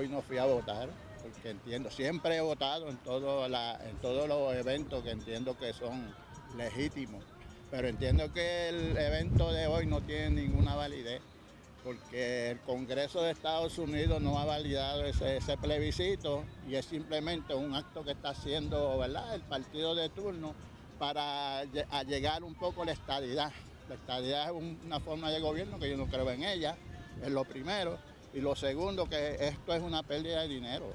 hoy no fui a votar, porque entiendo, siempre he votado en, todos los eventos que entiendo que son legítimos, pero entiendo que el evento de hoy no tiene ninguna validez, porque el Congreso de Estados Unidos no ha validado ese, ese plebiscito y es simplemente un acto que está haciendo el partido de turno para lle- allegar un poco la estadidad. La estadidad es un- una forma de gobierno que yo no creo en ella, es lo primero. Y lo segundo, que esto es una pérdida de dinero.